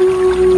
Ooh.